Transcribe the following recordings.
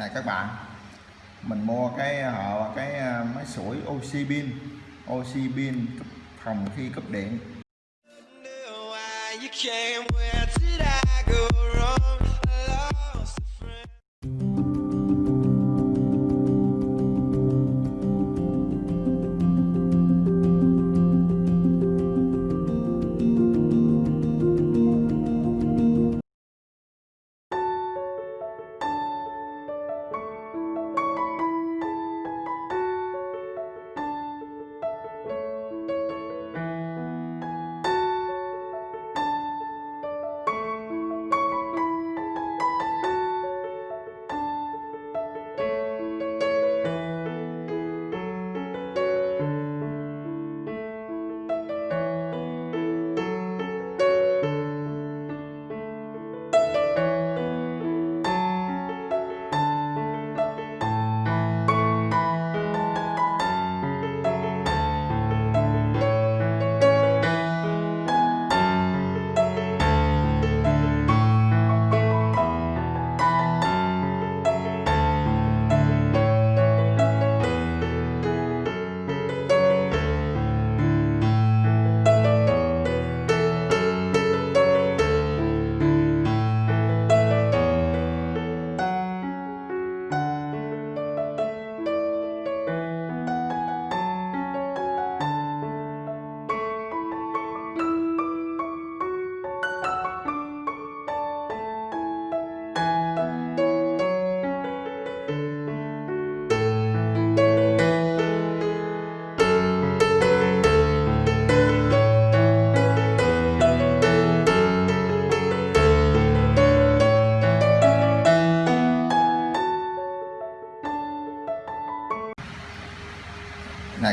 này các bạn. Mình mua cái họ cái ờ, máy sủi oxy pin oxy pin phòng khi cấp điện.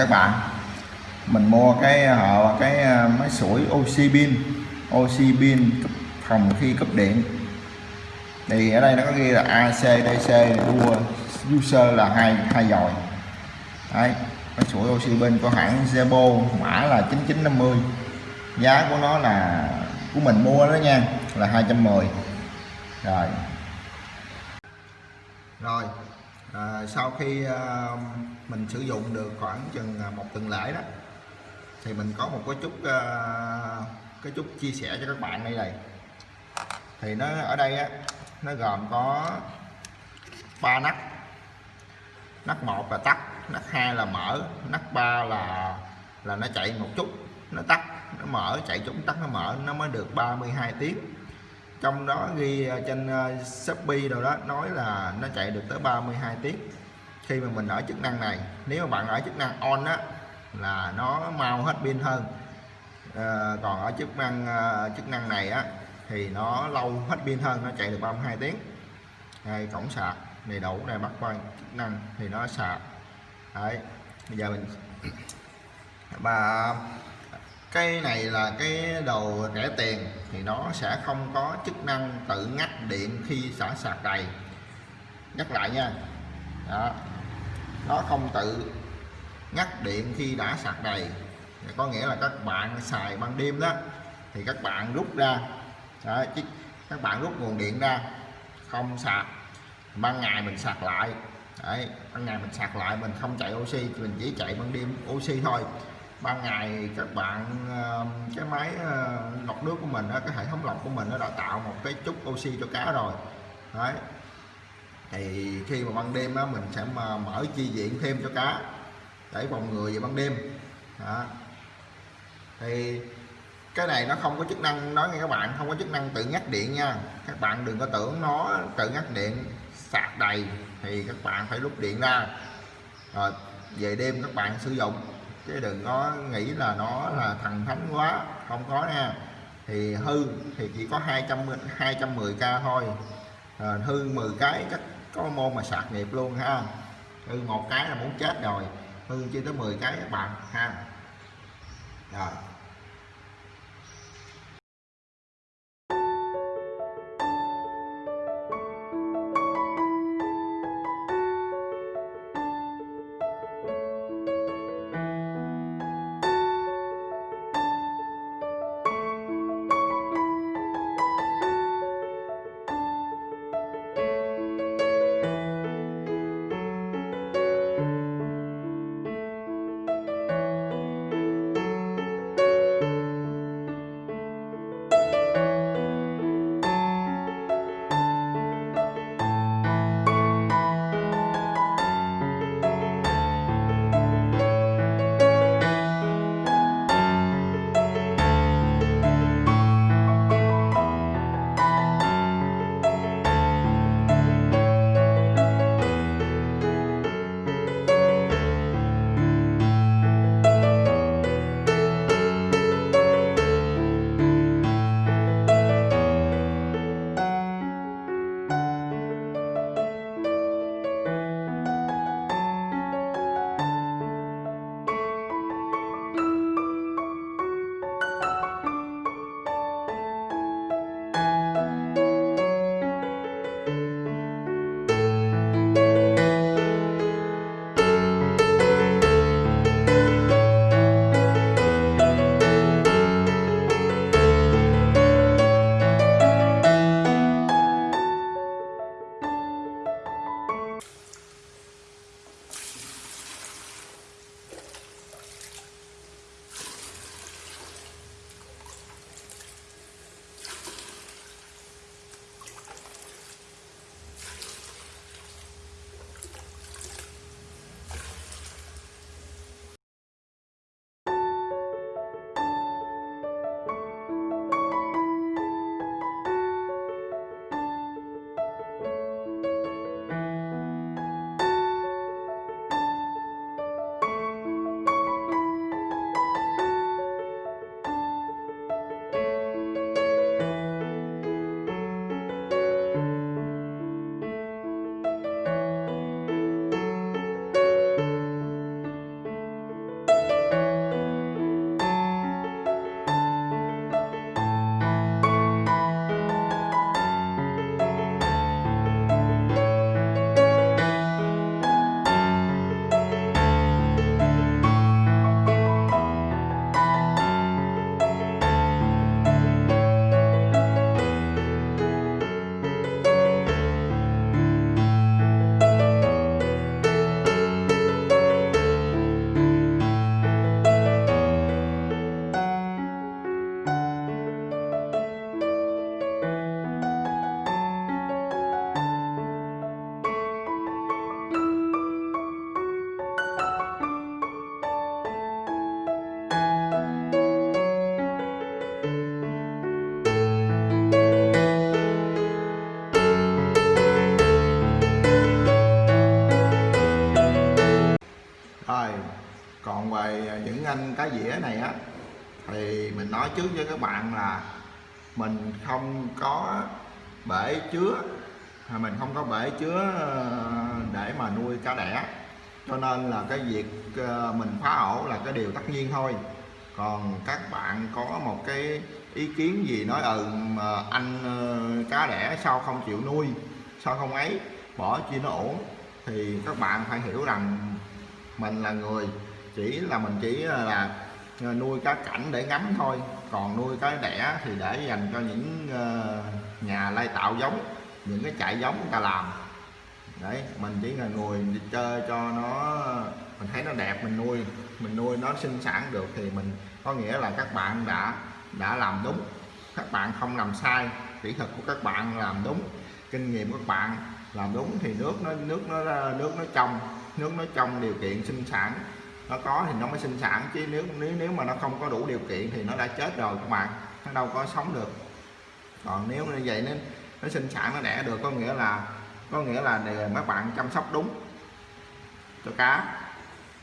Các bạn. Mình mua cái họ cái ờ, máy sủi oxy pin oxy pin cấp phòng khi cấp điện. Thì ở đây nó có ghi là ACDC đua user là hai hai dòi. Đấy máy sủi oxy pin của hãng Zebo mã là 9950 giá của nó là của mình mua đó nha là 210 rồi. Rồi à, sau khi à, mình sử dụng được khoảng chừng à, một tuần lễ đó. Thì mình có một cái chút à, cái chút chia sẻ cho các bạn đây này. Thì nó ở đây á, nó gồm có ba nắp nắp một là tắt nắp hai là mở nắp ba là là nó chạy một chút, nó tắt, nó mở, chạy chút tắt, nó mở, nó mới được 32 tiếng. Trong đó ghi à, trên Shopee đâu đó, nói là nó chạy được tới 32 tiếng khi mà mình ở chức năng này nếu mà bạn ở chức năng on á là nó mau hết pin hơn. À, còn ở chức năng ờ, chức năng này á thì nó lâu hết pin hơn nó chạy được 32 tiếng. Đây cổng sạc đầy đủ này bắt qua chức năng thì nó sạc. Đấy bây giờ mình và cái này là cái đồ rẻ tiền thì nó sẽ không có chức năng tự ngắt điện khi xả sạc đầy. Nhắc lại nha. Đó nó không tự ngắt điện khi đã sạc đầy. Có nghĩa là các bạn xài ban đêm đó thì các bạn rút ra. Đó, chứ các bạn rút nguồn điện ra không sạc. Ban ngày mình sạc lại. Đấy, ban ngày mình sạc lại mình không chạy oxy mình chỉ chạy ban đêm oxy thôi. Ban ngày các bạn cái máy ờ, lọc nước của mình đó, cái hệ thống lọc của mình nó đã tạo một cái chút oxy cho cá rồi. Đấy thì khi mà ban đêm á, mình sẽ mà mở chi viện thêm cho cá để phòng ngừa về ban đêm. Đó. thì cái này nó không có chức năng nói nghe các bạn không có chức năng tự ngắt điện nha. Các bạn đừng có tưởng nó tự ngắt điện sạc đầy thì các bạn phải rút điện ra. Rồi về đêm các bạn sử dụng chứ đừng có nghĩ là nó là thần thánh quá không có nha. Thì hư thì chỉ có 200 210k thôi. À, hư 10 cái chắc có môn mà sạc nghiệp luôn ha. Hư một cái là muốn chết rồi. Hư chưa tới 10 cái các bạn ha. Rồi. Này á, thì mình nói trước với các bạn là mình không có bể chứa à, mình không có bể chứa ờ, để mà nuôi cá đẻ. Cho nên là cái việc ờ, mình phá ổ là cái điều tất nhiên thôi. Còn các bạn có một cái ý kiến gì nói ừ mà anh ờ, cá đẻ sao không chịu nuôi, sao không ấy, bỏ chi nó ổn, thì các bạn phải hiểu rằng mình là người, chỉ là mình chỉ là Ờ, nuôi cá cảnh để ngắm thôi. Còn nuôi cá đẻ thì để dành cho những ờ, nhà lai tạo giống, những cái trại giống người ta làm. Đấy, mình chỉ là ngồi đi chơi cho nó, mình thấy nó đẹp, mình nuôi mình nuôi nó sinh sản được thì mình, có nghĩa là các bạn đã đã làm đúng. Các bạn không làm sai, kỹ thuật của các bạn làm đúng, kinh nghiệm của các bạn làm đúng thì nước nó nước nó nước nó trong, nước nó trong điều kiện sinh sản nó có thì nó mới sinh sản chứ nếu nếu nếu mà nó không có đủ điều kiện thì nó đã chết rồi các bạn nó đâu có sống được. Còn nếu như vậy nên nó sinh sản nó đẻ được có nghĩa là có nghĩa là để các bạn chăm sóc đúng cho cá.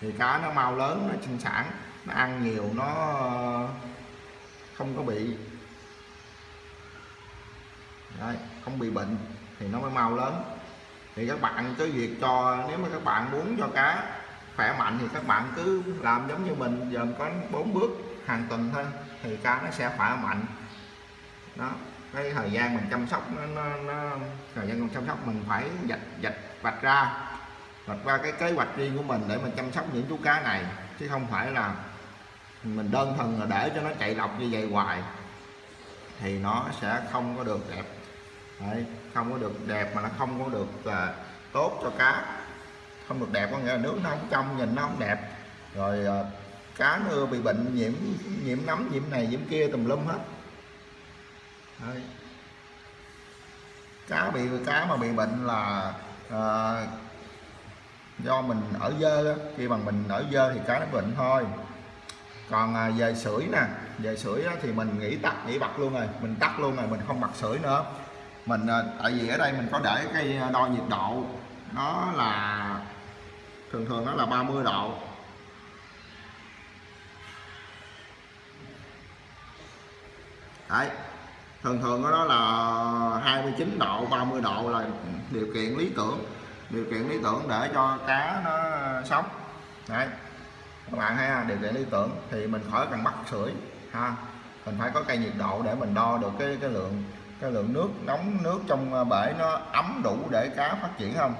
Thì cá nó mau lớn nó sinh sản nó ăn nhiều nó ờ, không có bị Đấy, không bị bệnh thì nó mới mau lớn. Thì các bạn cứ việc cho nếu mà các bạn muốn cho cá khỏe mạnh thì các bạn cứ làm giống như mình giờ có bốn bước hàng tuần thôi thì cá nó sẽ khỏe mạnh. Đó cái thời gian mình chăm sóc nó, nó, nó thời gian mình chăm sóc mình phải dạch dạch vạch ra vạch ra cái kế hoạch riêng của mình để mình chăm sóc những chú cá này chứ không phải là mình đơn thuần là để cho nó chạy lọc như vậy hoài thì nó sẽ không có được đẹp. Đấy, không có được đẹp mà nó không có được uh, tốt cho cá không được đẹp có nghĩa là nước nó không trong nhìn nó không đẹp. Rồi à, cá nó bị bệnh nhiễm nhiễm nấm nhiễm này nhiễm kia tùm lum hết. Đấy. cá bị cá mà bị bệnh là à, do mình ở dơ khi bằng mình ở dơ thì cá nó bệnh thôi. Còn à, về sưởi nè về sưởi thì mình nghĩ tắt nghĩ bật luôn rồi mình tắt luôn rồi mình không bật sưởi nữa. Mình ờ, tại vì ở đây mình có để cái đo nhiệt độ nó là thường thường nó là 30 độ. Đấy. Thường thường đó là 29 độ 30 độ là điều kiện lý tưởng. Điều kiện lý tưởng để cho cá nó sống. Đấy. Các bạn thấy ha, điều kiện lý tưởng thì mình khỏi cần bắt sưởi ha. Mình phải có cây nhiệt độ để mình đo được cái cái lượng cái lượng nước nóng nước trong bể nó ấm đủ để cá phát triển không?